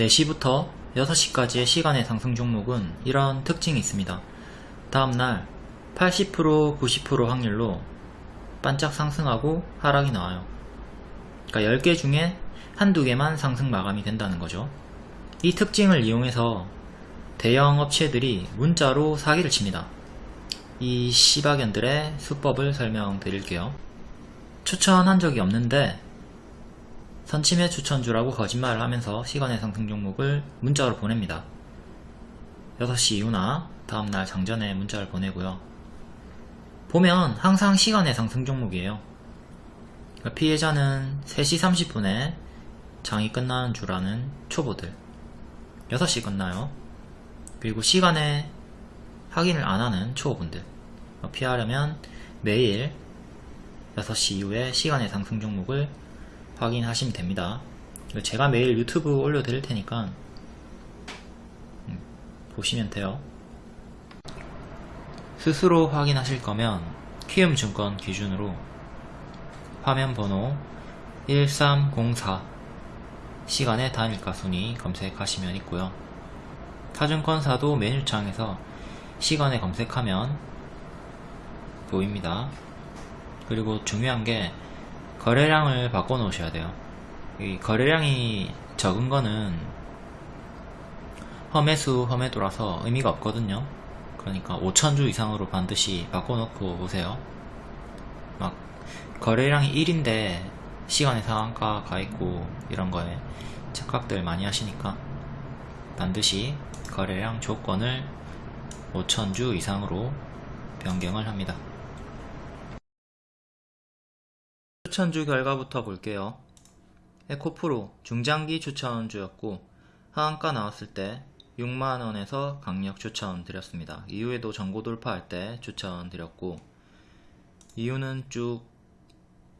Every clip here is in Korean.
4시부터 6시까지의 시간의 상승 종목은 이런 특징이 있습니다. 다음날 80% 90% 확률로 반짝 상승하고 하락이 나와요. 그러니까 10개 중에 한두 개만 상승 마감이 된다는 거죠. 이 특징을 이용해서 대형 업체들이 문자로 사기를 칩니다. 이 시바견들의 수법을 설명드릴게요. 추천한 적이 없는데 선침해 추천주라고 거짓말을 하면서 시간의 상승 종목을 문자로 보냅니다. 6시 이후나 다음날 장전에 문자를 보내고요. 보면 항상 시간의 상승 종목이에요. 그러니까 피해자는 3시 30분에 장이 끝나는 줄 아는 초보들 6시 끝나요. 그리고 시간에 확인을 안 하는 초보분들 피하려면 매일 6시 이후에 시간의 상승 종목을 확인하시면 됩니다. 제가 매일 유튜브 올려드릴 테니까 음, 보시면 돼요. 스스로 확인하실 거면 키움증권 기준으로 화면 번호 1304 시간의 단일가 순위 검색하시면 있고요. 타증권사도 메뉴창에서 시간에 검색하면 보입니다. 그리고 중요한 게 거래량을 바꿔 놓으셔야 돼요. 이 거래량이 적은 거는 험해수 험해도라서 의미가 없거든요. 그러니까 5천주 이상으로 반드시 바꿔 놓고 오세요. 막 거래량이 1인데 시간의 상한가 가 있고 이런 거에 착각들 많이 하시니까 반드시 거래량 조건을 5천주 이상으로 변경을 합니다. 추천주 결과부터 볼게요. 에코프로 중장기 추천주였고 하한가 나왔을 때 6만원에서 강력 추천 드렸습니다. 이후에도 전고 돌파할 때 추천 드렸고 이유는 쭉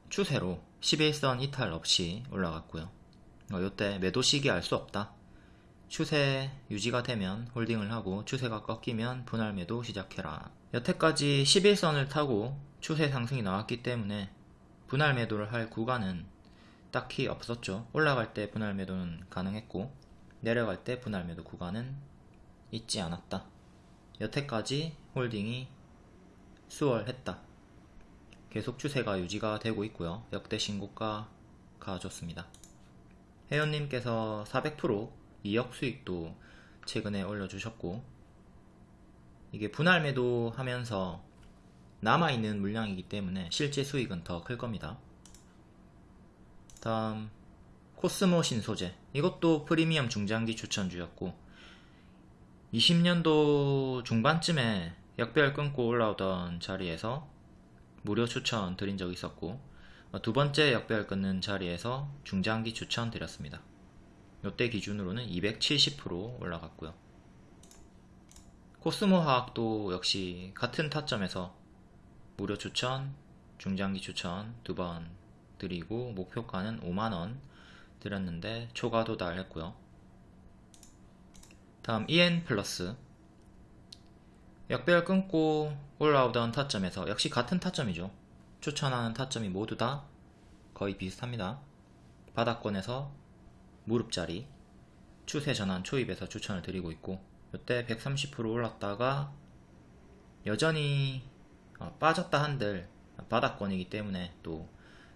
추세로 11선 이탈 없이 올라갔고요. 어, 이때 매도 시기 알 수 없다. 추세 유지가 되면 홀딩을 하고 추세가 꺾이면 분할 매도 시작해라. 여태까지 11선을 타고 추세 상승이 나왔기 때문에 분할 매도를 할 구간은 딱히 없었죠. 올라갈 때 분할 매도는 가능했고 내려갈 때 분할 매도 구간은 있지 않았다. 여태까지 홀딩이 수월했다. 계속 추세가 유지가 되고 있고요. 역대 신고가 가졌습니다. 회원님께서 400% 2억 수익도 최근에 올려주셨고 이게 분할 매도 하면서 남아있는 물량이기 때문에 실제 수익은 더 클 겁니다. 다음 코스모 신소재 이것도 프리미엄 중장기 추천주였고 20년도 중반쯤에 역별 끊고 올라오던 자리에서 무료 추천 드린 적이 있었고 두 번째 역별 끊는 자리에서 중장기 추천 드렸습니다. 이때 기준으로는 270% 올라갔고요. 코스모 화학도 역시 같은 타점에서 무료 추천, 중장기 추천 두 번 드리고 목표가는 5만원 드렸는데 초과 도달했고요. 다음 EN 플러스 역별 끊고 올라오던 타점에서 역시 같은 타점이죠. 추천하는 타점이 모두 다 거의 비슷합니다. 바닥권에서 무릎자리 추세 전환 초입에서 추천을 드리고 있고 이때 130% 올랐다가 여전히 어, 빠졌다 한들 바닥권이기 때문에 또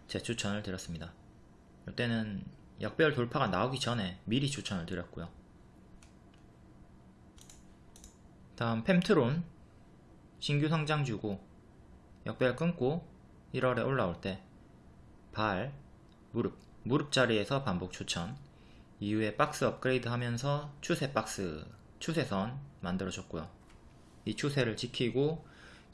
재추천을 드렸습니다. 이때는 역별 돌파가 나오기 전에 미리 추천을 드렸고요. 다음 펨트론 신규 성장주고 역별 끊고 1월에 올라올 때 발, 무릎, 무릎 자리에서 반복 추천 이후에 박스 업그레이드 하면서 추세 박스, 추세선 만들어줬고요. 이 추세를 지키고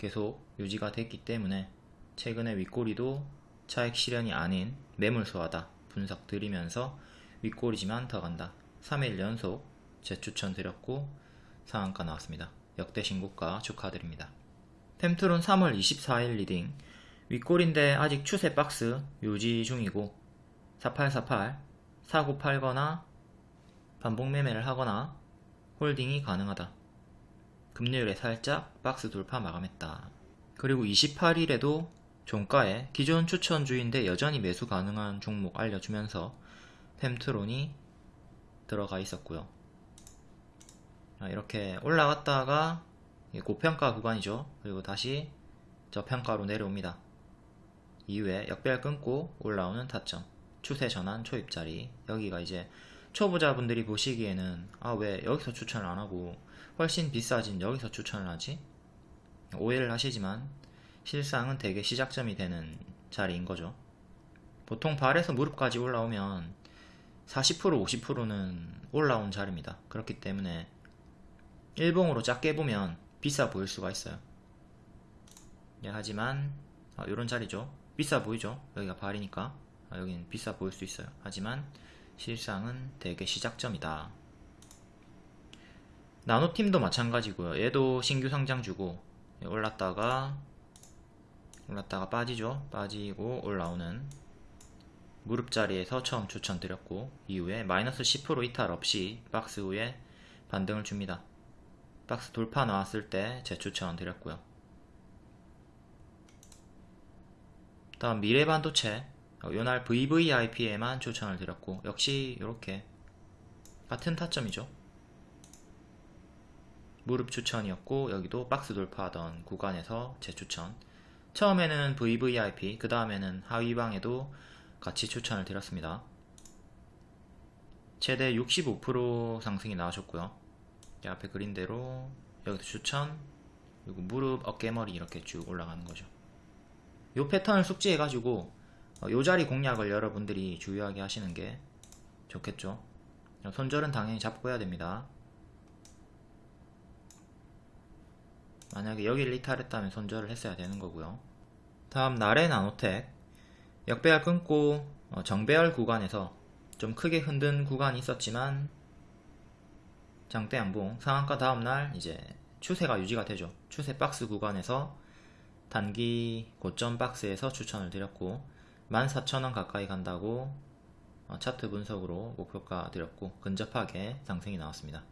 계속 유지가 됐기 때문에 최근에 윗꼬리도 차익 실현이 아닌 매물 소화다 분석 드리면서 윗꼬리지만 더 간다. 3일 연속 재추천 드렸고 상한가 나왔습니다. 역대 신고가 축하드립니다. 템트론 3월 24일 leading. 윗골인데 아직 추세 박스 유지 중이고 4848 사고 팔거나 반복 매매를 하거나 홀딩이 가능하다 금요일에 살짝 박스 돌파 마감했다. 그리고 28일에도 종가에 기존 추천주인데 여전히 매수 가능한 종목 알려주면서 템트론이 들어가 있었고요. 아, 이렇게 올라갔다가 고평가 구간이죠. 그리고 다시 저평가로 내려옵니다. 이후에 역별 끊고 올라오는 타점, 추세 전환 초입자리 여기가 이제 초보자분들이 보시기에는 아 왜 여기서 추천을 안하고 훨씬 비싸진 여기서 추천을 하지? 오해를 하시지만 실상은 대개 시작점이 되는 자리인 거죠. 보통 발에서 무릎까지 올라오면 40% 50%는 올라온 자리입니다. 그렇기 때문에 일봉으로 작게 보면 비싸 보일 수가 있어요. 예, 하지만 이런 자리죠. 비싸 보이죠? 여기가 발이니까 아, 여기는 비싸 보일 수 있어요. 하지만 실상은 대개 시작점이다. 나노팀도 마찬가지고요. 얘도 신규 상장주고 올랐다가 올랐다가 빠지죠. 빠지고 올라오는 무릎 자리에서 처음 추천드렸고 이후에 마이너스 10% 이탈 없이 박스 후에 반등을 줍니다. 박스 돌파 나왔을 때 재추천 드렸고요. 다음 미래반도체 어, 요날 VVIP에만 추천을 드렸고 역시 이렇게 같은 타점이죠. 무릎 추천이었고 여기도 박스 돌파하던 구간에서 재추천 처음에는 VVIP 그 다음에는 하위방에도 같이 추천을 드렸습니다. 최대 65% 상승이 나와줬고요. 앞에 그린대로 여기도 추천 그리고 무릎, 어깨머리 이렇게 쭉 올라가는 거죠. 이 패턴을 숙지해 가지고 어, 요 자리 공략을 여러분들이 주의하게 하시는 게 좋겠죠. 손절은 당연히 잡고 해야 됩니다. 만약에 여기를 이탈했다면 손절을 했어야 되는 거고요. 다음 날의 나노텍 역배열 끊고 어, 정배열 구간에서 좀 크게 흔든 구간이 있었지만 장대 양봉 상한가 다음날 이제 추세가 유지가 되죠. 추세 박스 구간에서 단기 고점 박스에서 추천을 드렸고 14,000원 가까이 간다고 어, 차트 분석으로 목표가 드렸고 근접하게 상승이 나왔습니다.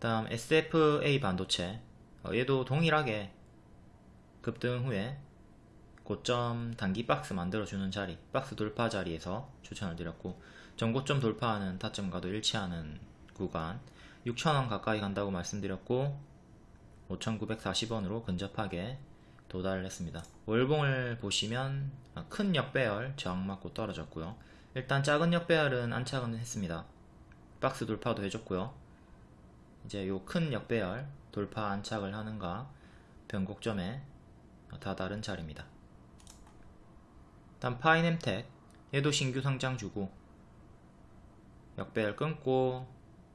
다음 SFA 반도체 어, 얘도 동일하게 급등 후에 고점 단기 박스 만들어주는 자리 박스 돌파 자리에서 추천을 드렸고 전고점 돌파하는 타점과도 일치하는 구간 6,000원 가까이 간다고 말씀드렸고 5,940원으로 근접하게 도달을 했습니다. 월봉을 보시면 큰 역배열 저항 맞고 떨어졌고요. 일단 작은 역배열은 안착은 했습니다. 박스 돌파도 해줬고요. 이제 요 큰 역배열 돌파 안착을 하는가 변곡점에 다다른 자리입니다. 다음 파이넴텍 얘도 신규 상장 주고 역배열 끊고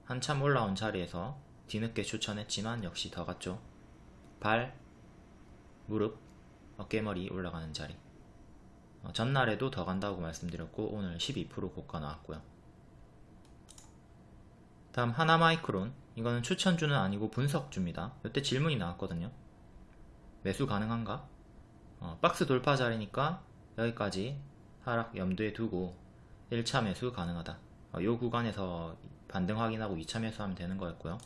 한참 올라온 자리에서 뒤늦게 추천했지만 역시 더 갔죠. 발, 무릎, 어깨머리 올라가는 자리 어, 전날에도 더 간다고 말씀드렸고 오늘 12% 고가 나왔고요. 다음 하나마이크론 이거는 추천주는 아니고 분석주입니다. 이때 질문이 나왔거든요. 매수 가능한가? 어, 박스 돌파 자리니까 여기까지 하락 염두에 두고 1차 매수 가능하다. 어, 이 구간에서 반등 확인하고 2차 매수하면 되는 거였고요.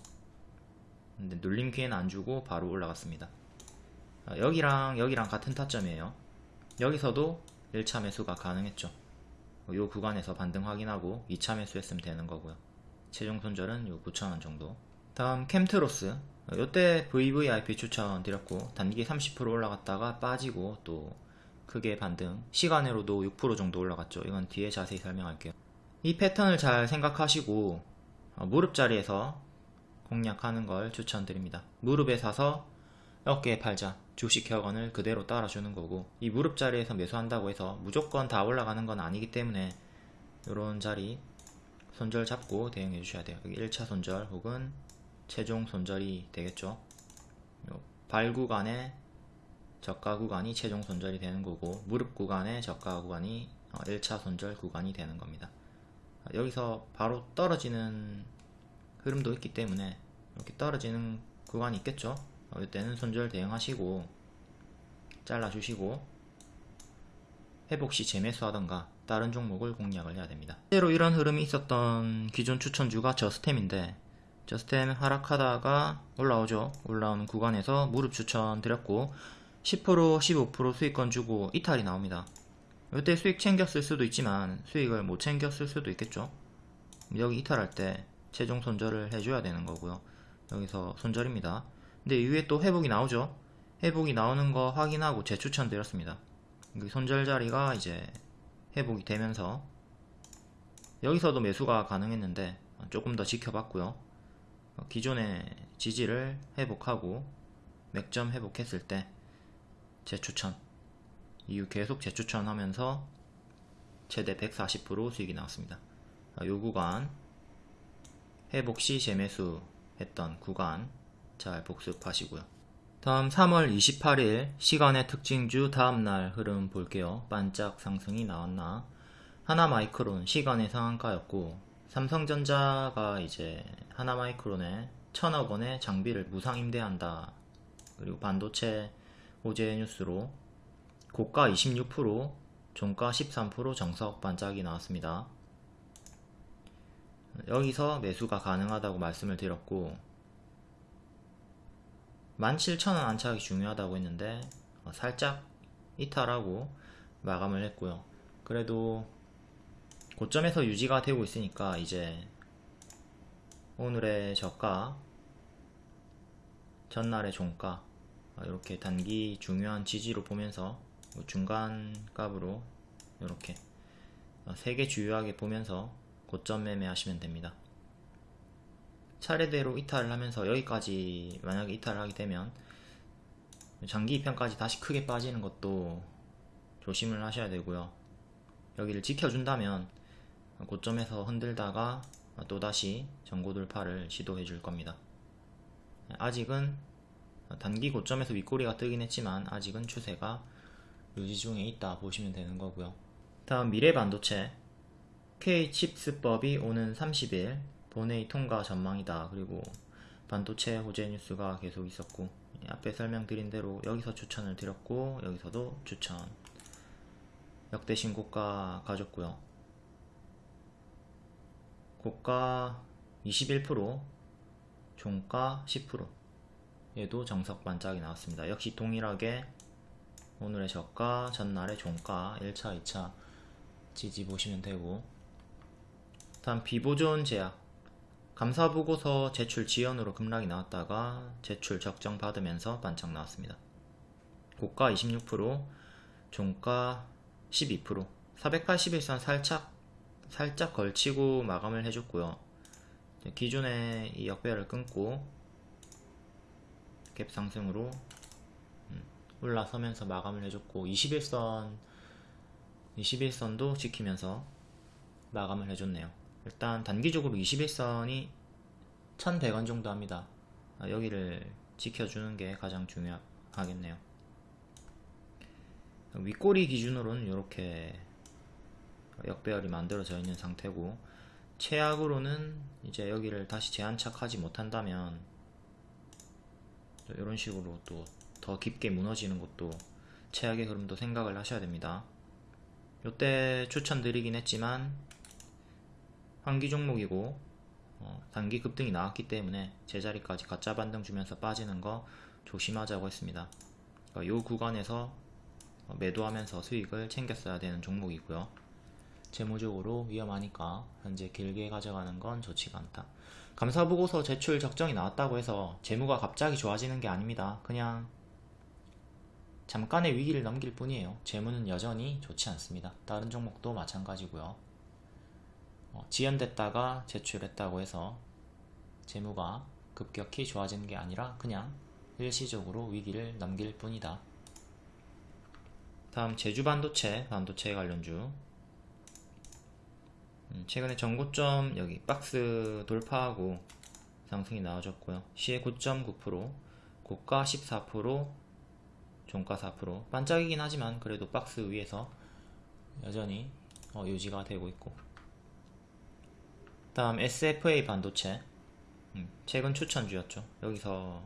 근데 눌림 기회는 안 주고 바로 올라갔습니다. 어, 여기랑 여기랑 같은 타점이에요. 여기서도 1차 매수가 가능했죠. 이 어, 구간에서 반등 확인하고 2차 매수했으면 되는 거고요. 최종 손절은 요 9,000원 정도. 다음 캠트로스. 이때 VVIP 추천 드렸고 단기 30% 올라갔다가 빠지고 또 크게 반등. 시간으로도 6% 정도 올라갔죠. 이건 뒤에 자세히 설명할게요. 이 패턴을 잘 생각하시고 어, 무릎 자리에서 공략하는 걸 추천드립니다. 무릎에 사서 어깨에 팔자. 주식 격언을 그대로 따라주는 거고 이 무릎 자리에서 매수한다고 해서 무조건 다 올라가는 건 아니기 때문에 이런 자리 손절 잡고 대응해 주셔야 돼요 여기 1차 손절 혹은 최종 손절이 되겠죠 발 구간에 저가 구간이 최종 손절이 되는 거고 무릎 구간의 저가 구간이 1차 어, 손절 구간이 되는 겁니다. 여기서 바로 떨어지는 흐름도 있기 때문에 이렇게 떨어지는 구간이 있겠죠. 어, 이때는 손절 대응하시고 잘라주시고 회복시 재매수 하던가 다른 종목을 공략을 해야 됩니다. 실제로 이런 흐름이 있었던 기존 추천주가 저스템인데 저스템 하락하다가 올라오죠. 올라오는 구간에서 무릎 추천 드렸고 10% 15% 수익권 주고 이탈이 나옵니다 이때 수익 챙겼을 수도 있지만 수익을 못 챙겼을 수도 있겠죠 여기 이탈할 때 최종 손절을 해줘야 되는 거고요. 여기서 손절입니다. 근데 이후에 또 회복이 나오죠. 회복이 나오는 거 확인하고 재추천 드렸습니다. 손절 자리가 이제 회복이 되면서 여기서도 매수가 가능했는데 조금 더 지켜봤고요. 기존의 지지를 회복하고 맥점 회복했을 때 재추천 이후 계속 재추천하면서 최대 140% 수익이 나왔습니다. 요 구간 회복 시 재매수 했던 구간 잘 복습하시고요. 다음 3월 28일 시간의 특징주 다음날 흐름 볼게요. 반짝 상승이 나왔나 하나마이크론 시간의 상한가였고 삼성전자가 이제 하나마이크론에 천억 원의 장비를 무상 임대한다. 그리고 반도체 호재 뉴스로 고가 26%, 종가 13% 정석 반짝이 나왔습니다. 여기서 매수가 가능하다고 말씀을 드렸고 17,000원 안착이 중요하다고 했는데 어, 살짝 이탈하고 마감을 했고요. 그래도 고점에서 유지가 되고 있으니까 이제 오늘의 저가 전날의 종가 이렇게 단기 중요한 지지로 보면서 중간 값으로 이렇게 세개 주요하게 보면서 고점 매매하시면 됩니다. 차례대로 이탈을 하면서 여기까지 만약에 이탈을 하게 되면 장기 입편까지 다시 크게 빠지는 것도 조심을 하셔야 되고요. 여기를 지켜준다면 고점에서 흔들다가 또다시 전고 돌파를 시도해 줄 겁니다. 아직은 단기 고점에서 윗꼬리가 뜨긴 했지만 아직은 추세가 유지 중에 있다 보시면 되는 거고요. 다음 미래 반도체 K칩스법이 오는 30일 본회의 통과 전망이다. 그리고 반도체 호재 뉴스가 계속 있었고 앞에 설명드린 대로 여기서 추천을 드렸고 여기서도 추천 역대 신고가 가졌고요. 고가 21% 종가 10% 얘도 정석 반짝이 나왔습니다. 역시 동일하게 오늘의 저가, 전날의 종가 1차, 2차 지지 보시면 되고 다음 비보존 제약 감사보고서 제출 지연으로 급락이 나왔다가 제출 적정 받으면서 반짝 나왔습니다. 고가 26%, 종가 12%, 481선 살짝 살짝 걸치고 마감을 해줬고요. 기존의 이 역배열을 끊고 갭 상승으로 음, 올라서면서 마감을 해줬고 21선 21선도 지키면서 마감을 해줬네요. 일단 단기적으로 21선이 1100원 정도 합니다. 아, 여기를 지켜주는 게 가장 중요하겠네요. 윗꼬리 기준으로는 이렇게 역배열이 만들어져 있는 상태고 최악으로는 이제 여기를 다시 재안착하지 못한다면 이런 식으로 또 더 깊게 무너지는 것도 최악의 흐름도 생각을 하셔야 됩니다. 이때 추천드리긴 했지만 환기 종목이고 어, 단기 급등이 나왔기 때문에 제자리까지 가짜 반등 주면서 빠지는 거 조심하자고 했습니다. 그러니까 이 구간에서 매도하면서 수익을 챙겼어야 되는 종목이고요. 재무적으로 위험하니까 현재 길게 가져가는 건 좋지가 않다. 감사보고서 제출 적정이 나왔다고 해서 재무가 갑자기 좋아지는 게 아닙니다. 그냥 잠깐의 위기를 넘길 뿐이에요. 재무는 여전히 좋지 않습니다. 다른 종목도 마찬가지고요. 어, 지연됐다가 제출했다고 해서 재무가 급격히 좋아지는 게 아니라 그냥 일시적으로 위기를 넘길 뿐이다. 다음 제주 반도체, 반도체 관련주 음, 최근에 전고점 여기 박스 돌파하고 상승이 나와줬고요. 시의 9.9%, 고가 14%, 종가 4%. 반짝이긴 하지만 그래도 박스 위에서 여전히 어, 유지가 되고 있고. 다음 SFA 반도체. 음, 최근 추천주였죠. 여기서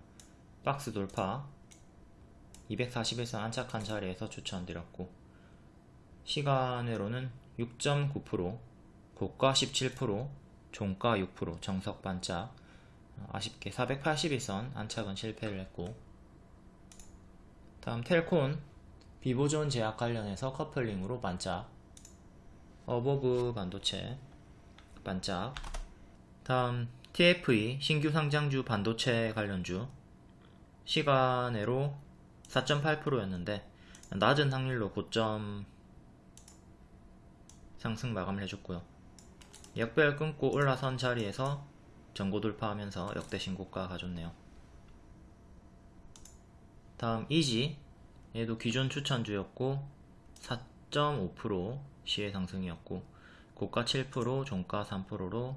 박스 돌파. 241선 안착한 자리에서 추천드렸고 시간외로는 6.9% 고가 17%, 종가 6%, 정석 반짝. 아쉽게 481선 안착은 실패를 했고. 다음 텔콘 비보존 제약 관련해서 커플링으로 반짝. 어보브 반도체 반짝 다음 TFE 신규 상장주 반도체 관련주 시간외로 4.8%였는데 낮은 확률로 고점 상승 마감을 해줬고요. 역별 끊고 올라선 자리에서 전고 돌파하면서 역대 신고가 가졌네요. 다음 이지 얘도 기존 추천주였고 4.5% 시의 상승이었고 고가 7% 종가 3%로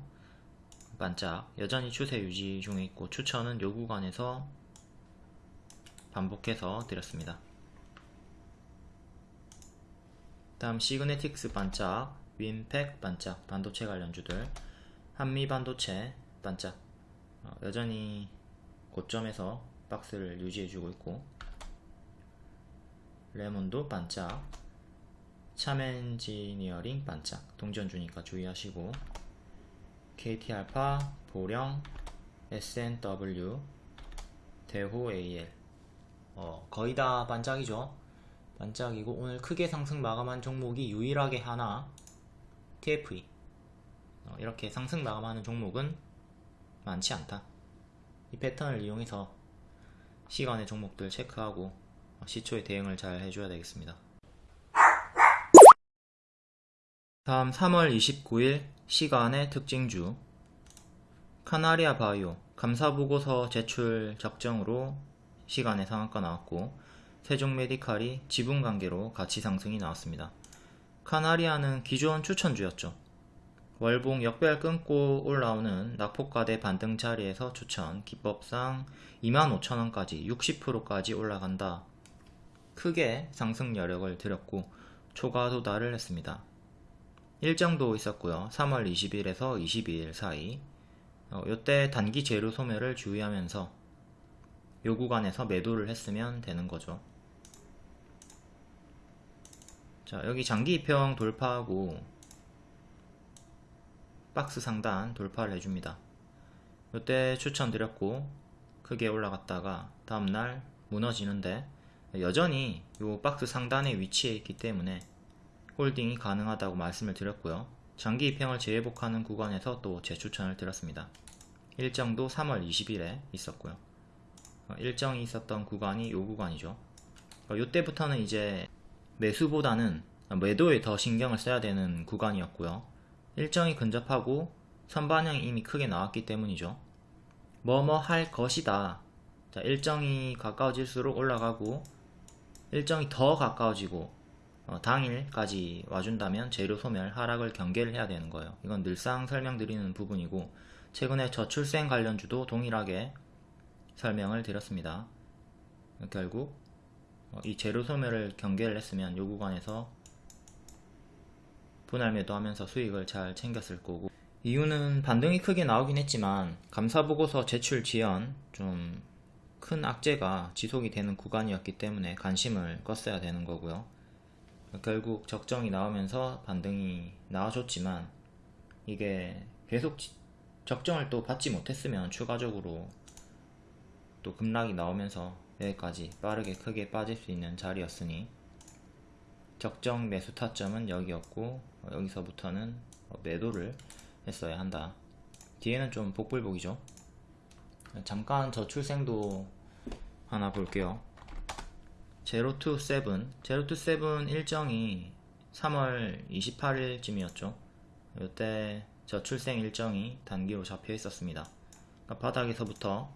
반짝. 여전히 추세 유지 중에 있고 추천은 요 구간에서 반복해서 드렸습니다. 다음 시그네틱스 반짝, 윈팩 반짝, 반도체 관련주들, 한미 반도체 반짝, 어, 여전히 고점에서 박스를 유지해주고 있고, 레몬도 반짝, 참엔지니어링 반짝, 동전주니까 주의하시고, KT알파, 보령, SNW, 대호 AL, 어, 거의 다 반짝이죠. 반짝이고 오늘 크게 상승 마감한 종목이 유일하게 하나 TFE 어, 이렇게 상승 마감하는 종목은 많지 않다. 이 패턴을 이용해서 시간의 종목들 체크하고 어, 시초에 대응을 잘 해줘야 되겠습니다. 다음 3월 29일 시간의 특징주 카나리아 바이오 감사보고서 제출 적정으로 시간에 상한가 나왔고 세종 메디칼이 지분 관계로 가치 상승이 나왔습니다. 카나리아는 기존 추천주였죠. 월봉 역별 끊고 올라오는 낙폭과대 반등 자리에서 추천 기법상 25,000원까지 60%까지 올라간다. 크게 상승 여력을 들였고 초과 도달을 했습니다. 일정도 있었고요. 3월 20일에서 22일 사이 어, 이때 단기 재료 소멸을 주의하면서 요 구간에서 매도를 했으면 되는 거죠. 자 여기 장기 입형 돌파하고 박스 상단 돌파를 해줍니다. 이때 추천드렸고 크게 올라갔다가 다음날 무너지는데 여전히 요 박스 상단에 위치해 있기 때문에 홀딩이 가능하다고 말씀을 드렸고요. 장기 입형을 재회복하는 구간에서 또 재추천을 드렸습니다. 일정도 3월 20일에 있었고요. 어, 일정이 있었던 구간이 요 구간이죠. 이때부터는 이제 매수보다는 매도에 더 신경을 써야 되는 구간이었고요. 일정이 근접하고 선반영이 이미 크게 나왔기 때문이죠. 뭐뭐 할 것이다. 자, 일정이 가까워질수록 올라가고 일정이 더 가까워지고 어, 당일까지 와준다면 재료 소멸 하락을 경계를 해야 되는 거예요. 이건 늘상 설명드리는 부분이고 최근에 저출생 관련주도 동일하게 설명을 드렸습니다. 결국 어, 이 재료 소멸을 경계를 했으면 요 구간에서 분할 매도하면서 수익을 잘 챙겼을 거고 이유는 반등이 크게 나오긴 했지만 감사보고서 제출 지연 좀 큰 악재가 지속이 되는 구간이었기 때문에 관심을 껐어야 되는 거고요 결국 적정이 나오면서 반등이 나와줬지만 이게 계속 적정을 또 받지 못했으면 추가적으로 또 급락이 나오면서 여기까지 빠르게 크게 빠질 수 있는 자리였으니 적정 매수 타점은 여기였고 어, 여기서부터는 어, 매도를 했어야 한다. 뒤에는 좀 복불복이죠. 잠깐 저출생도 하나 볼게요 제로 투 세븐. 제로 투 세븐 일정이 3월 28일쯤이었죠. 이때 저출생 일정이 단기로 잡혀 있었습니다. 그러니까 바닥에서부터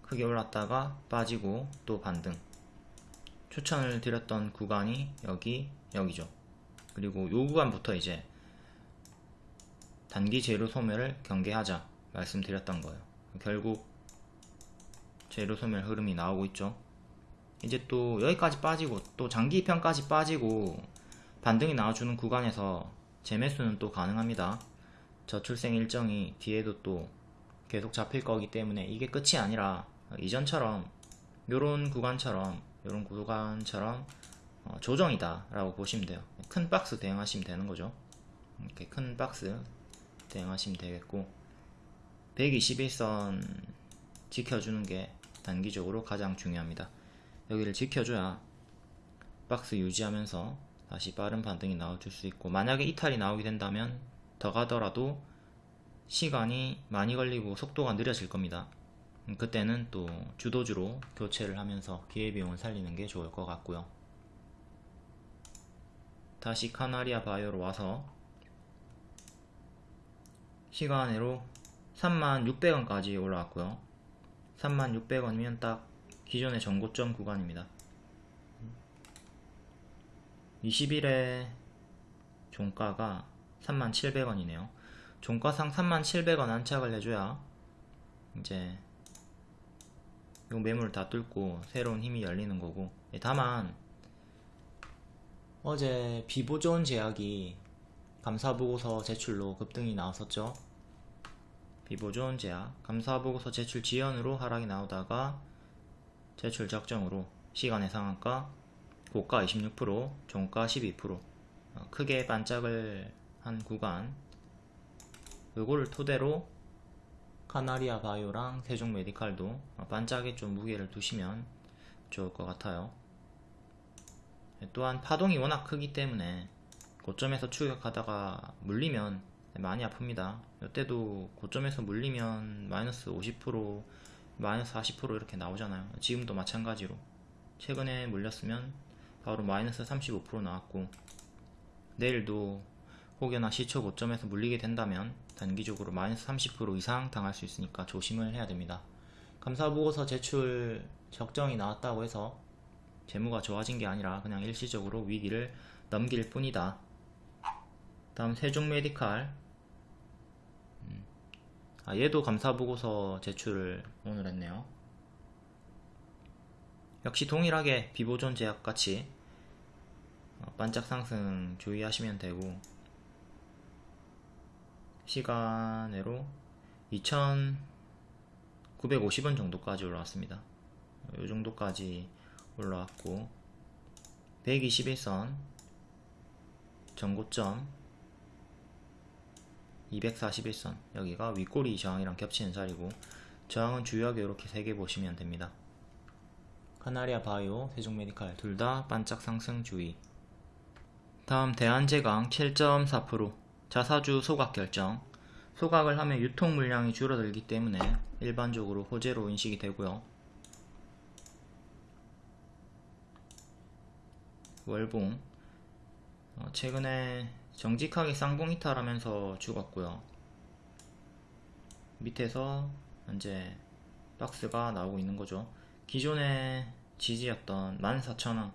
크게 올랐다가 빠지고 또 반등. 추천을 드렸던 구간이 여기 여기죠. 그리고 요 구간부터 이제 단기 재료 소멸을 경계하자 말씀드렸던 거예요. 결국 재료 소멸 흐름이 나오고 있죠 이제 또 여기까지 빠지고 또 장기 편까지 빠지고 반등이 나와주는 구간에서 재매수는 또 가능합니다. 저출생 일정이 뒤에도 또 계속 잡힐 거기 때문에 이게 끝이 아니라 이전처럼 요런 구간처럼 요런 구간처럼 어, 조정이다 라고 보시면 돼요. 큰 박스 대응하시면 되는 거죠. 이렇게 큰 박스 대응하시면 되겠고 121선 지켜주는 게 단기적으로 가장 중요합니다 여기를 지켜줘야 박스 유지하면서 다시 빠른 반등이 나와줄 수 있고 만약에 이탈이 나오게 된다면 더 가더라도 시간이 많이 걸리고 속도가 느려질 겁니다. 음, 그때는 또 주도주로 교체를 하면서 기회비용을 살리는 게 좋을 것 같고요. 다시 카나리아 바이오로 와서 시간으로 36,600원까지 올라왔고요. 36,600원이면 딱 기존의 전고점 구간입니다. 20일에 종가가 37,000원이네요. 종가상 37,000원 안착을 해줘야 이제 요 매물을 다 뚫고 새로운 힘이 열리는 거고 예, 다만 어제 비보존 제약이 감사보고서 제출로 급등이 나왔었죠 비보존 제약 감사보고서 제출 지연으로 하락이 나오다가 제출 적정으로 시간의 상한가 고가 26% 종가 12% 어, 크게 반짝을 한 구간 요거를 토대로 카나리아 바이오랑 세종 메디칼도 어, 반짝에 좀 무게를 두시면 좋을 것 같아요. 또한 파동이 워낙 크기 때문에 고점에서 추격하다가 물리면 많이 아픕니다. 이때도 고점에서 물리면 마이너스 50% 마이너스 40% 이렇게 나오잖아요. 지금도 마찬가지로 최근에 물렸으면 바로 마이너스 35% 나왔고 내일도 혹여나 시초 고점에서 물리게 된다면 단기적으로 마이너스 30% 이상 당할 수 있으니까 조심을 해야 됩니다. 감사보고서 제출 적정이 나왔다고 해서 재무가 좋아진 게 아니라 그냥 일시적으로 위기를 넘길 뿐이다. 다음 세종메디칼 음. 아, 얘도 감사보고서 제출을 오늘 했네요. 역시 동일하게 비보존 제약같이 어, 반짝 상승 주의하시면 되고 시간으로 2950원 정도까지 올라왔습니다. 이 정도까지 올라왔고 121선 전고점 241선 여기가 윗꼬리 저항이랑 겹치는 자리고 저항은 주요하게 이렇게 세개 보시면 됩니다. 카나리아 바이오, 세종메디칼 둘 다 반짝 상승 주의 다음 대한제강 7.4% 자사주 소각 결정 소각을 하면 유통 물량이 줄어들기 때문에 일반적으로 호재로 인식이 되고요. 월봉 어, 최근에 정직하게 쌍봉 이탈하면서 죽었고요. 밑에서 현재 박스가 나오고 있는 거죠. 기존의 지지였던 14,000원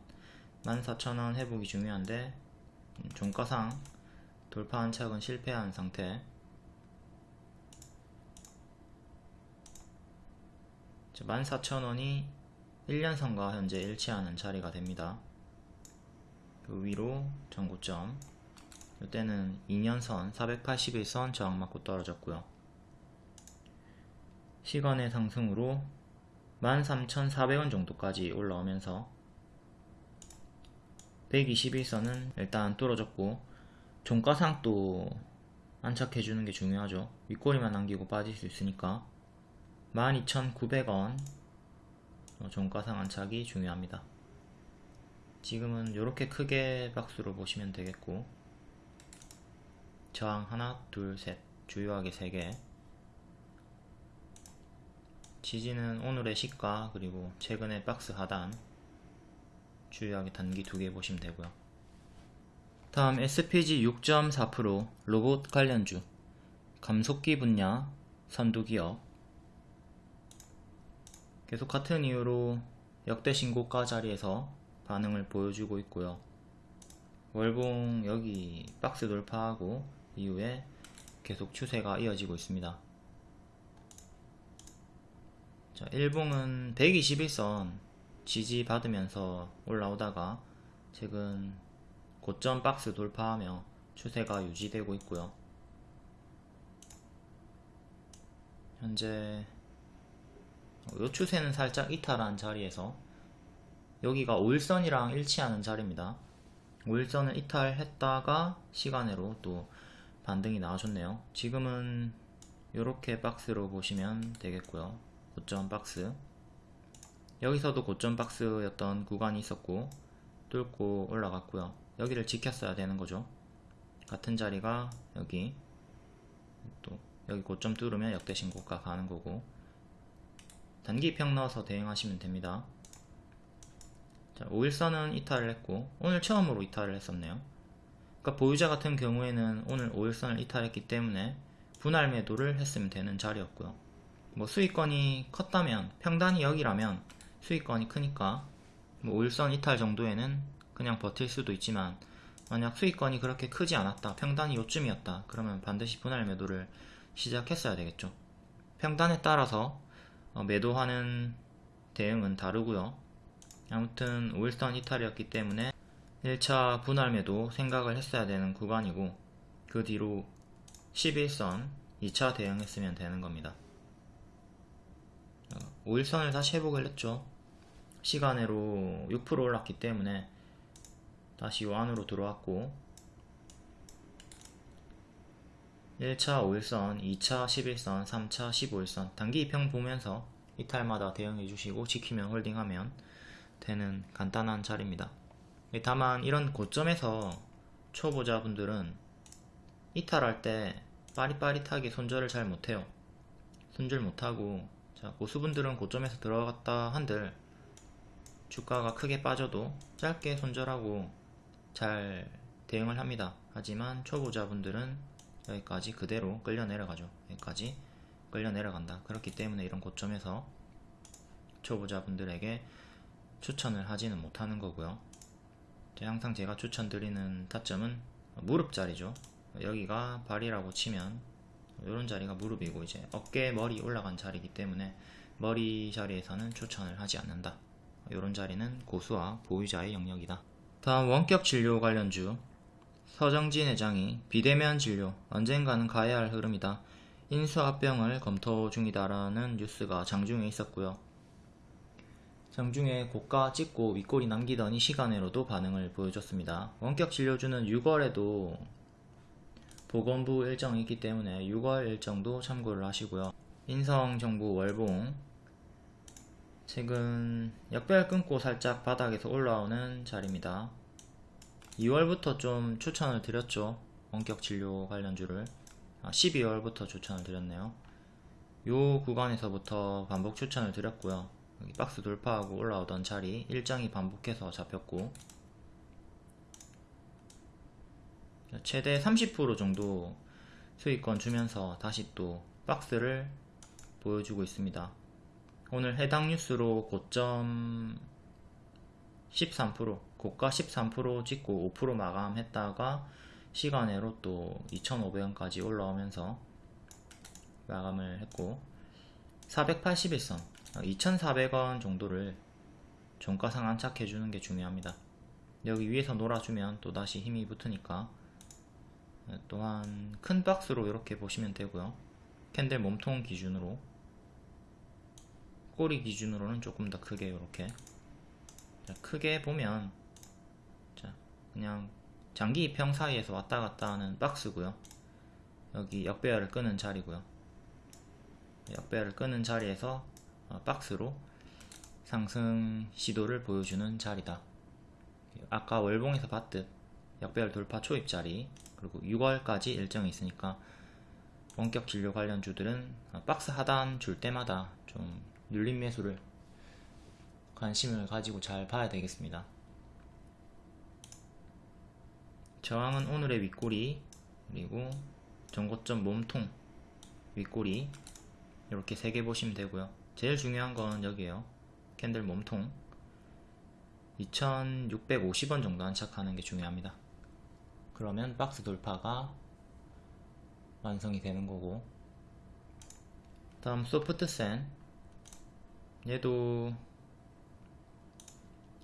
14,000원 회복이 중요한데 음, 종가상 돌파 한 착은 실패한 상태 14,000원이 1년선과 현재 일치하는 자리가 됩니다. 그 위로 전고점 이때는 2년선 481선 저항 맞고 떨어졌고요. 시간의 상승으로 13,400원 정도까지 올라오면서 121선은 일단 뚫어졌고 종가상도 안착해주는 게 중요하죠. 윗꼬리만 남기고 빠질 수 있으니까 12,900원 종가상 안착이 중요합니다. 지금은 이렇게 크게 박스로 보시면 되겠고 저항 하나 둘셋. 주요하게 3개. 지지는 오늘의 시가 그리고 최근의 박스 하단. 주요하게 단기 두 개 보시면 되고요. 다음 SPG 6.4% 로봇 관련주. 감속기 분야 선두기업. 계속 같은 이유로 역대 신고가 자리에서 반응을 보여주고 있고요. 월봉 여기 박스 돌파하고 이후에 계속 추세가 이어지고 있습니다. 자, 일봉은 121선 지지 받으면서 올라오다가 최근 고점 박스 돌파하며 추세가 유지되고 있고요. 현재 이 추세는 살짝 이탈한 자리에서 여기가 5일선이랑 일치하는 자리입니다. 5일선을 이탈했다가 시간으로 또 반등이 나와줬네요 지금은 이렇게 박스로 보시면 되겠고요 고점 박스 여기서도 고점 박스였던 구간이 있었고 뚫고 올라갔고요 여기를 지켰어야 되는 거죠. 같은 자리가 여기 또 여기 고점 뚫으면 역대 신고가 가는 거고 단기평 넣어서 대응하시면 됩니다. 자, 5일선은 이탈을 했고 오늘 처음으로 이탈을 했었네요. 그러니까 보유자 같은 경우에는 오늘 5일선을 이탈했기 때문에 분할 매도를 했으면 되는 자리였고요. 뭐 수익권이 컸다면 평단이 여기라면 수익권이 크니까 뭐 5일선 이탈 정도에는 그냥 버틸 수도 있지만 만약 수익권이 그렇게 크지 않았다 평단이 요쯤이었다 그러면 반드시 분할 매도를 시작했어야 되겠죠 평단에 따라서 어, 매도하는 대응은 다르고요 아무튼 5일선 이탈이었기 때문에 1차 분할 매도 생각을 했어야 되는 구간이고 그 뒤로 11선 2차 대응했으면 되는 겁니다 5일선을 다시 회복을 했죠 시간으로 6% 올랐기 때문에 다시 요 안으로 들어왔고 1차 5일선, 2차 11선, 3차 15일선 단기 입평 보면서 이탈마다 대응해 주시고 지키면 홀딩하면 되는 간단한 자리입니다. 다만 이런 고점에서 초보자분들은 이탈할 때 빠릿빠릿하게 손절을 잘 못해요. 손절 못하고 자 고수분들은 고점에서 들어갔다 한들 주가가 크게 빠져도 짧게 손절하고 잘 대응을 합니다. 하지만 초보자분들은 여기까지 그대로 끌려 내려가죠. 여기까지 끌려 내려간다. 그렇기 때문에 이런 고점에서 초보자분들에게 추천을 하지는 못하는 거고요. 항상 제가 추천드리는 타점은 무릎 자리죠. 여기가 발이라고 치면 이런 자리가 무릎이고 이제 어깨 머리 올라간 자리이기 때문에 머리 자리에서는 추천을 하지 않는다. 이런 자리는 고수와 보유자의 영역이다. 다음 원격 진료 관련주 서정진 회장이 비대면 진료 언젠가는 가야 할 흐름이다. 인수합병을 검토 중이다라는 뉴스가 장중에 있었고요. 장중에 고가 찍고 윗골이 남기더니 시간으로도 반응을 보여줬습니다. 원격 진료주는 6월에도 보건부 일정이 있기 때문에 6월 일정도 참고를 하시고요. 인성정부 월봉 최근 역별 끊고 살짝 바닥에서 올라오는 자리입니다. 2월부터 좀 추천을 드렸죠. 원격 진료 관련주를. 아, 12월부터 추천을 드렸네요. 요 구간에서부터 반복 추천을 드렸고요. 여기 박스 돌파하고 올라오던 자리 일정이 반복해서 잡혔고 최대 30% 정도 수익권 주면서 다시 또 박스를 보여주고 있습니다. 오늘 해당 뉴스로 고점 13% 고가 13% 찍고 5% 마감했다가 시간외로 또 2,500원까지 올라오면서 마감을 했고 481선 2,400원 정도를 종가상 안착해주는 게 중요합니다. 여기 위에서 놀아주면 또 다시 힘이 붙으니까 또한 큰 박스로 이렇게 보시면 되고요. 캔들 몸통 기준으로 꼬리 기준으로는 조금 더 크게 이렇게 자, 크게 보면 자, 그냥 장기 입평 사이에서 왔다 갔다 하는 박스고요 여기 역배열을 끄는 자리고요 역배열을 끄는 자리에서 어, 박스로 상승 시도를 보여주는 자리다 아까 월봉에서 봤듯 역배열 돌파 초입 자리 그리고 6월까지 일정이 있으니까 원격 진료 관련 주들은 어, 박스 하단 줄 때마다 좀 눌림 매수를 관심을 가지고 잘 봐야 되겠습니다. 저항은 오늘의 윗꼬리 그리고 전고점 몸통 윗꼬리 이렇게 세 개 보시면 되고요. 제일 중요한 건 여기에요. 캔들 몸통. 2650원 정도 안착하는 게 중요합니다. 그러면 박스 돌파가 완성이 되는 거고. 다음 소프트센 얘도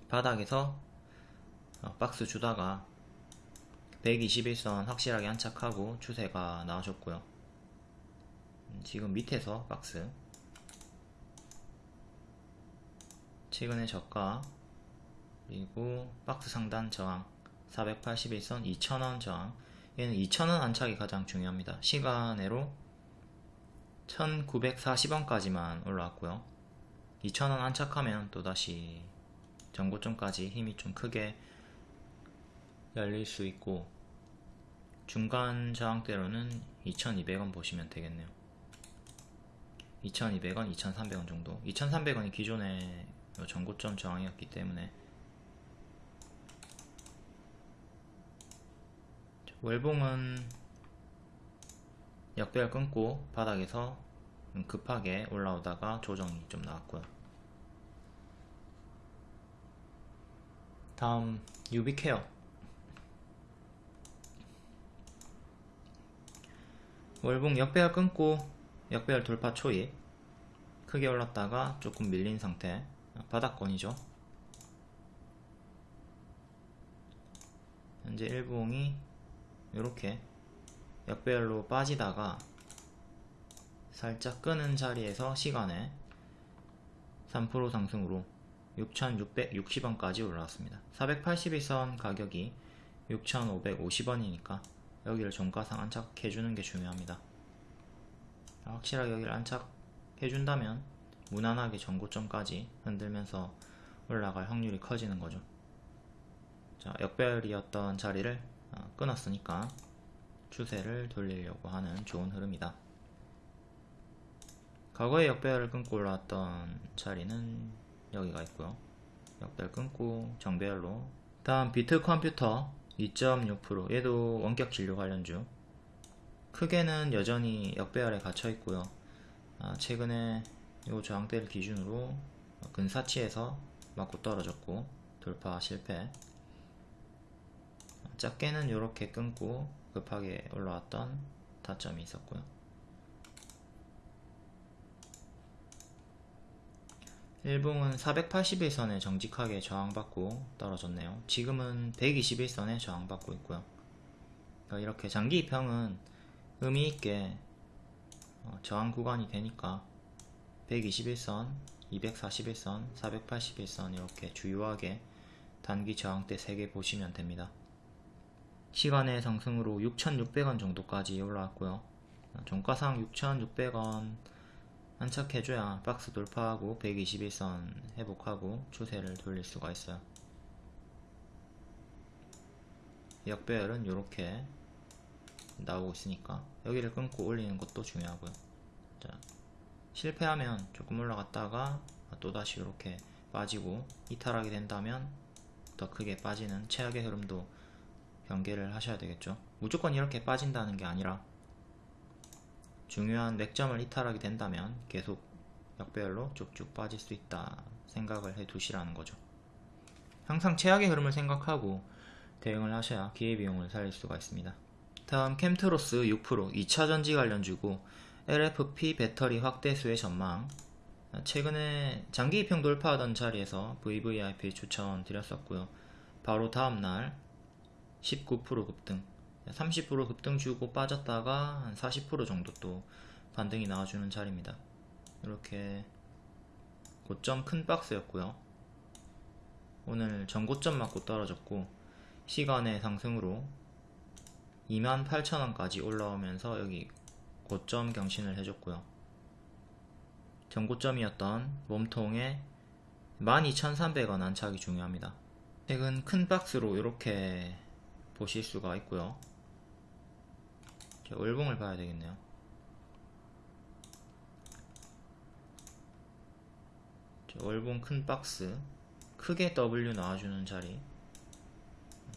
바닥에서 어, 박스 주다가 121선 확실하게 안착하고 추세가 나와줬고요. 음, 지금 밑에서 박스 최근에 저가 그리고 박스 상단 저항 481선 2,000원 저항. 얘는 2,000원 안착이 가장 중요합니다. 시간으로 1940원까지만 올라왔고요. 2,000원 안착하면 또다시 전고점까지 힘이 좀 크게 열릴 수 있고 중간 저항대로는 2200원 보시면 되겠네요. 2200원, 2300원 정도. 2300원이 기존의 요 전고점 저항이었기 때문에. 월봉은 역배열 끊고 바닥에서 급하게 올라오다가 조정이 좀 나왔고요. 다음 유비케어. 월봉 역배열 끊고 역배열 돌파 초입 크게 올랐다가 조금 밀린 상태 바닥권이죠 현재 일봉이 이렇게 역배열로 빠지다가 살짝 끄는 자리에서 시간에 3% 상승으로 6,660원까지 올라왔습니다. 481선 가격이 6,550원이니까 여기를 종가상 안착해주는 게 중요합니다. 확실하게 여기를 안착해준다면 무난하게 전고점까지 흔들면서 올라갈 확률이 커지는 거죠. 자, 역배열이었던 자리를 어, 끊었으니까 추세를 돌리려고 하는 좋은 흐름이다. 과거에 역배열을 끊고 올라왔던 자리는 여기가 있고요. 역배열 끊고 정배열로 다음 비트 컴퓨터 2.6% 얘도 원격 진료 관련주 크게는 여전히 역배열에 갇혀 있고요. 아, 최근에 이 저항대를 기준으로 근사치에서 맞고 떨어졌고 돌파 실패 작게는 이렇게 끊고 급하게 올라왔던 타점이 있었고요. 일봉은 481선에 정직하게 저항받고 떨어졌네요. 지금은 121선에 저항받고 있고요. 그러니까 이렇게 장기 입형은 의미있게 어, 저항 구간이 되니까 121선, 241선, 481선 이렇게 주요하게 단기 저항대 3개 보시면 됩니다. 시간의 상승으로 6,600원 정도까지 올라왔고요. 종가상 6,600원 안착해줘야 박스 돌파하고 121선 회복하고 추세를 돌릴 수가 있어요. 역배열은 이렇게 나오고 있으니까 여기를 끊고 올리는 것도 중요하고요. 자, 실패하면 조금 올라갔다가 또다시 이렇게 빠지고 이탈하게 된다면 더 크게 빠지는 최악의 흐름도 경계를 하셔야 되겠죠. 무조건 이렇게 빠진다는 게 아니라 중요한 맥점을 이탈하게 된다면 계속 역배열로 쭉쭉 빠질 수 있다 생각을 해 두시라는 거죠. 항상 최악의 흐름을 생각하고 대응을 하셔야 기회비용을 살릴 수가 있습니다. 다음 캠트로스 6% 2차전지 관련주고 LFP 배터리 확대수의 전망. 최근에 장기 입형 돌파하던 자리에서 VVIP 추천 드렸었고요. 바로 다음날 19% 급등 30% 급등 주고 빠졌다가 한 40% 정도 또 반등이 나와주는 자리입니다. 이렇게 고점 큰 박스였고요. 오늘 전고점 맞고 떨어졌고 시간의 상승으로 28,000원까지 올라오면서 여기 고점 경신을 해줬고요. 전고점이었던 몸통에 12,300원 안착이 중요합니다. 최근 큰 박스로 이렇게 보실 수가 있고요. 월봉을 봐야 되겠네요. 월봉 큰 박스 크게 W 나와주는 자리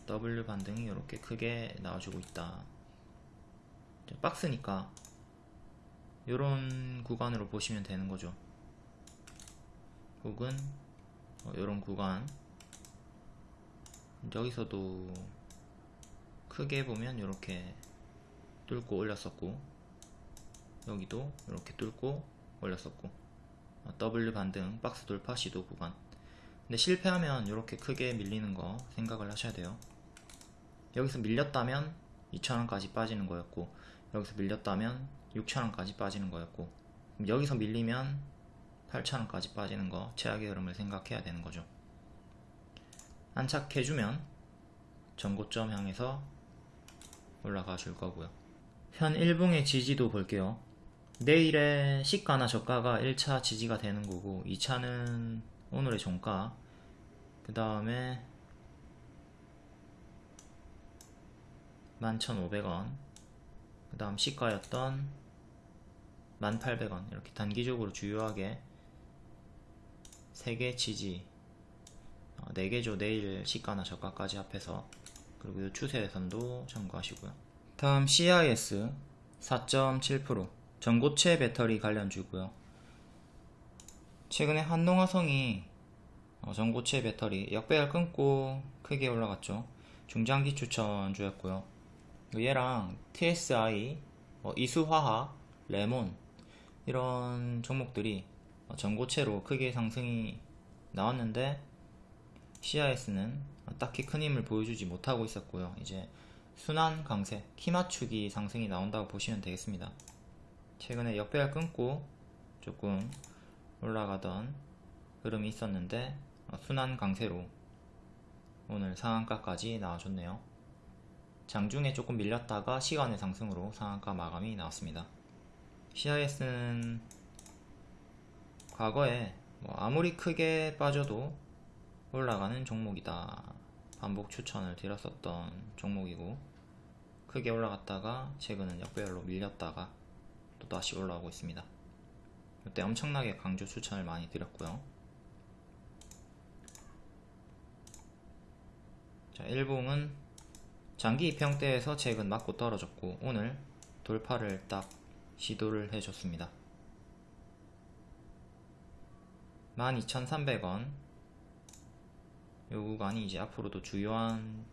W 반등이 이렇게 크게 나와주고 있다. 박스니까 이런 구간으로 보시면 되는 거죠. 혹은 이런 어, 구간. 여기서도 크게 보면 이렇게 뚫고 올렸었고 여기도 이렇게 뚫고 올렸었고 어, W 반등 박스 돌파 시도 구간. 근데 실패하면 이렇게 크게 밀리는 거 생각을 하셔야 돼요. 여기서 밀렸다면 2,000원까지 빠지는 거였고 여기서 밀렸다면 6,000원까지 빠지는 거였고 여기서 밀리면 8,000원까지 빠지는 거 최악의 흐름을 생각해야 되는 거죠. 안착해주면 전고점 향해서 올라가 줄 거고요. 현 1봉의 지지도 볼게요. 내일의 시가나 저가가 1차 지지가 되는 거고 2차는 오늘의 종가 그 다음에 11,500원 그 다음 시가였던 1,800원. 이렇게 단기적으로 주요하게 3개 지지 어, 4개죠 내일 시가나 저가까지 합해서 그리고 이 추세선도 참고하시고요. 다음 CIS 4.7% 전고체 배터리 관련주고요. 최근에 한동화성이 어, 전고체 배터리 역배열 끊고 크게 올라갔죠. 중장기 추천주였고요. 얘랑 TSI, 어, 이수화학, 레몬 이런 종목들이 어, 전고체로 크게 상승이 나왔는데 CIS는 딱히 큰 힘을 보여주지 못하고 있었고요. 이제 순환 강세, 키 맞추기 상승이 나온다고 보시면 되겠습니다. 최근에 역배열 끊고 조금 올라가던 흐름이 있었는데 어, 순환 강세로 오늘 상한가까지 나와줬네요. 장중에 조금 밀렸다가 시간의 상승으로 상한가 마감이 나왔습니다. CIS는 과거에 뭐 아무리 크게 빠져도 올라가는 종목이다. 반복 추천을 드렸었던 종목이고 크게 올라갔다가 최근은 역배열로 밀렸다가 또 다시 올라오고 있습니다. 이때 엄청나게 강조 추천을 많이 드렸고요. 자, 일봉은 장기 입형대에서 최근 맞고 떨어졌고 오늘 돌파를 딱 시도를 해줬습니다. 12,300원 요 구간이 이제 앞으로도 주요한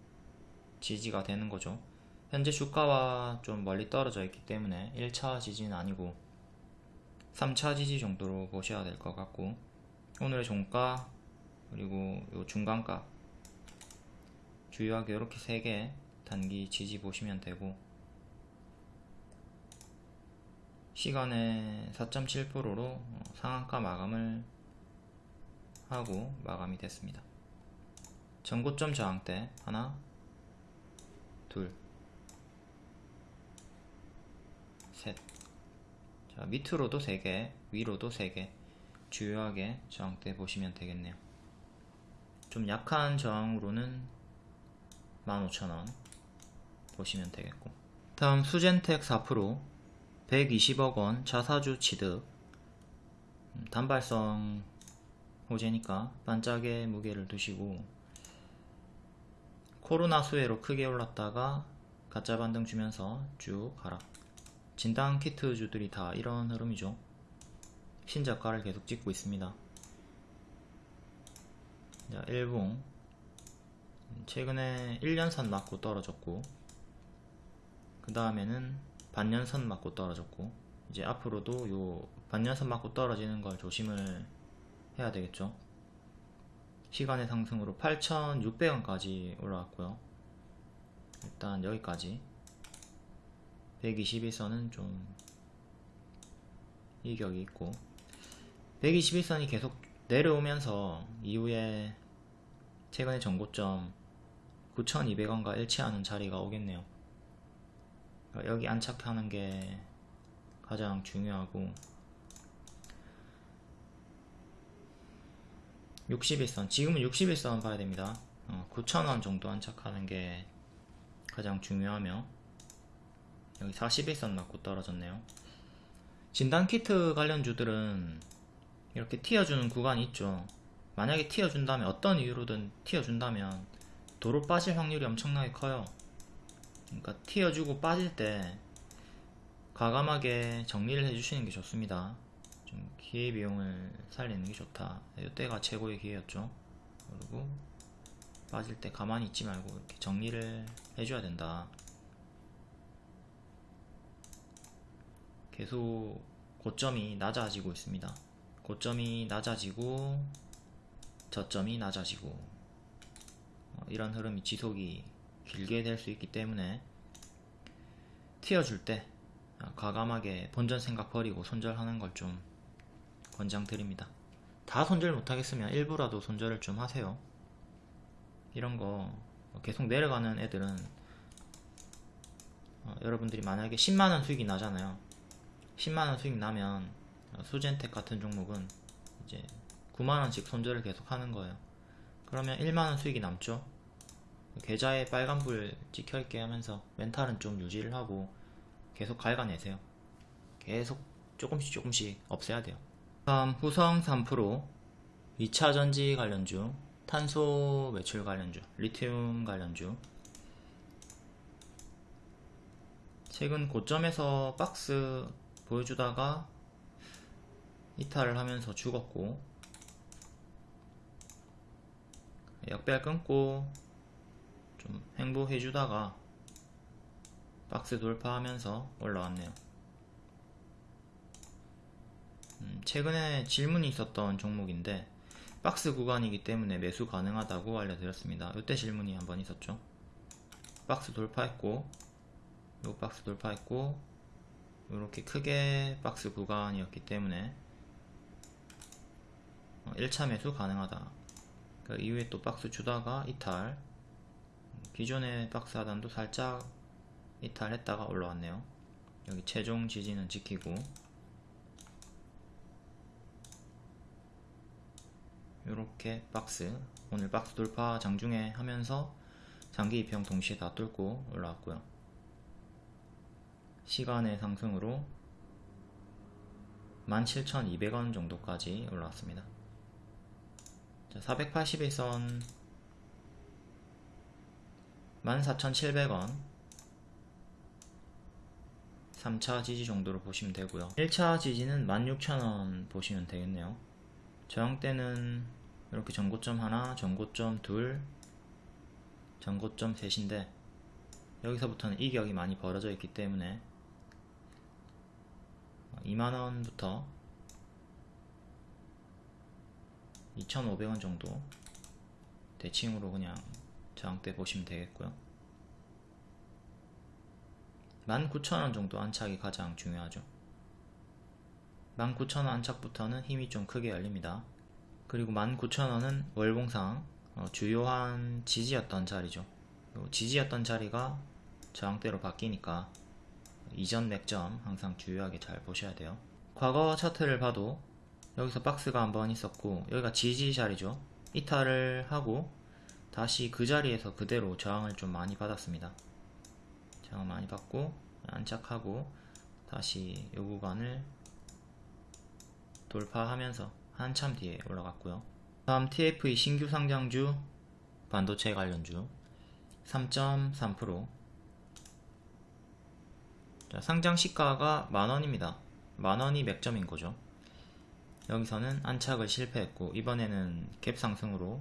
지지가 되는 거죠. 현재 주가와 좀 멀리 떨어져 있기 때문에 1차 지지는 아니고 3차 지지 정도로 보셔야 될 것 같고 오늘의 종가 그리고 요 중간가 주요하게 이렇게 3개 단기 지지 보시면 되고 시간에 4.7%로 상한가 마감을 하고 마감이 됐습니다. 전고점 저항대 하나 둘 셋. 자, 밑으로도 3개, 위로도 3개 주요하게 저항대 보시면 되겠네요. 좀 약한 저항으로는 15,000원 보시면 되겠고 다음 수젠텍 4% 120억원 자사주 취득. 음, 단발성 호재니까 반짝의 무게를 두시고 코로나 수혜로 크게 올랐다가 가짜 반등 주면서 쭉 하락 진단 키트주들이 다 이런 흐름이죠. 신저가를 계속 찍고 있습니다. 자, 일봉 최근에 1년선 맞고 떨어졌고 그 다음에는 반년선 맞고 떨어졌고 이제 앞으로도 요 반년선 맞고 떨어지는 걸 조심을 해야 되겠죠. 시간의 상승으로 8,600원까지 올라왔고요. 일단 여기까지. 121선은 좀 이격이 있고 121선이 계속 내려오면서 이후에 최근의 정고점 9,200원과 일치하는 자리가 오겠네요 여기 안착하는 게 가장 중요하고 61선 지금은 61선 봐야 됩니다. 어, 9,000원 정도 안착하는 게 가장 중요하며 여기 41선 맞고 떨어졌네요. 진단키트 관련주들은 이렇게 튀어주는 구간이 있죠. 만약에 튀어준다면 어떤 이유로든 튀어준다면 도로 빠질 확률이 엄청나게 커요 그러니까 튀어주고 빠질 때 과감하게 정리를 해주시는 게 좋습니다. 좀 기회 비용을 살리는 게 좋다. 이때가 최고의 기회였죠. 그리고 빠질 때 가만히 있지 말고 이렇게 정리를 해줘야 된다. 계속 고점이 낮아지고 있습니다. 고점이 낮아지고 저점이 낮아지고 어, 이런 흐름이 지속이 길게 될 수 있기 때문에 튀어줄 때 어, 과감하게 본전 생각 버리고 손절하는 걸 좀 권장드립니다. 다 손절 못하겠으면 일부라도 손절을 좀 하세요. 이런 거 계속 내려가는 애들은 어, 여러분들이 만약에 10만원 수익이 나잖아요. 10만원 수익 나면 어, 수젠텍 같은 종목은 이제 9만원씩 손절을 계속 하는 거예요. 그러면 1만원 수익이 남죠 계좌에 빨간불 찍혀있게 하면서 멘탈은 좀 유지를 하고 계속 갉아내세요. 계속 조금씩 조금씩 없애야 돼요. 다음 후성 3% 2차 전지 관련주 탄소 매출 관련주 리튬 관련주. 최근 고점에서 박스 보여주다가 이탈을 하면서 죽었고 역배열 끊고 좀 행보해 주다가 박스 돌파하면서 올라왔네요. 음, 최근에 질문이 있었던 종목인데 박스 구간이기 때문에 매수 가능하다고 알려드렸습니다. 이때 질문이 한번 있었죠. 박스 돌파했고 요 박스 돌파했고 이렇게 크게 박스 구간이었기 때문에 1차 매수 가능하다. 그 이후에 또 박스 주다가 이탈 기존의 박스 하단도 살짝 이탈했다가 올라왔네요. 여기 최종 지지는 지키고 이렇게 박스 오늘 박스 돌파 장중에 하면서 장기 입형 동시에 다 뚫고 올라왔고요. 시간의 상승으로 17,200원 정도까지 올라왔습니다. 자, 480일선 14,700원. 3차 지지 정도로 보시면 되고요. 1차 지지는 16,000원 보시면 되겠네요. 저항대는 이렇게 전고점 하나 전고점 둘 전고점 셋인데 여기서부터는 이격이 많이 벌어져 있기 때문에 2만원부터 2,500원 정도 대칭으로 그냥 저항대 보시면 되겠고요. 19,000원 정도 안착이 가장 중요하죠. 19,000원 안착부터는 힘이 좀 크게 열립니다. 그리고 19,000원은 월봉상 어, 주요한 지지였던 자리죠. 지지였던 자리가 저항대로 바뀌니까 이전 맥점 항상 주요하게 잘 보셔야 돼요. 과거 차트를 봐도 여기서 박스가 한번 있었고 여기가 지지 자리죠. 이탈을 하고 다시 그 자리에서 그대로 저항을 좀 많이 받았습니다. 저항 많이 받고 안착하고 다시 요 구간을 돌파하면서 한참 뒤에 올라갔고요. 다음 TFE 신규 상장주 반도체 관련주 3.3% 자, 상장 시가가 만원입니다. 만원이 맥점인 거죠? 여기서는 안착을 실패했고 이번에는 갭 상승으로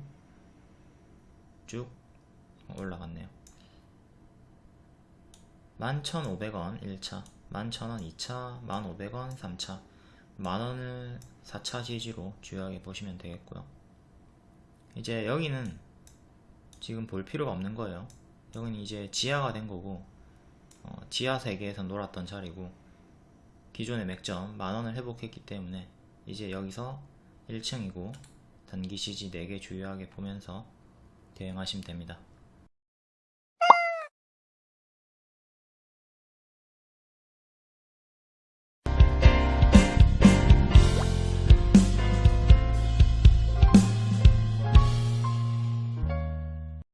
쭉 올라갔네요. 11,500원 1차 11,000원 2차 1,500원 3차. 만원을 4차 지지로 주요하게 보시면 되겠고요. 이제 여기는 지금 볼 필요가 없는 거예요. 여기는 이제 지하가 된 거고 어, 지하 세계에서 놀았던 자리고 기존의 맥점 만원을 회복했기 때문에 이제 여기서 1층이고 단기 CG 4개 주요하게 보면서 대응하시면 됩니다.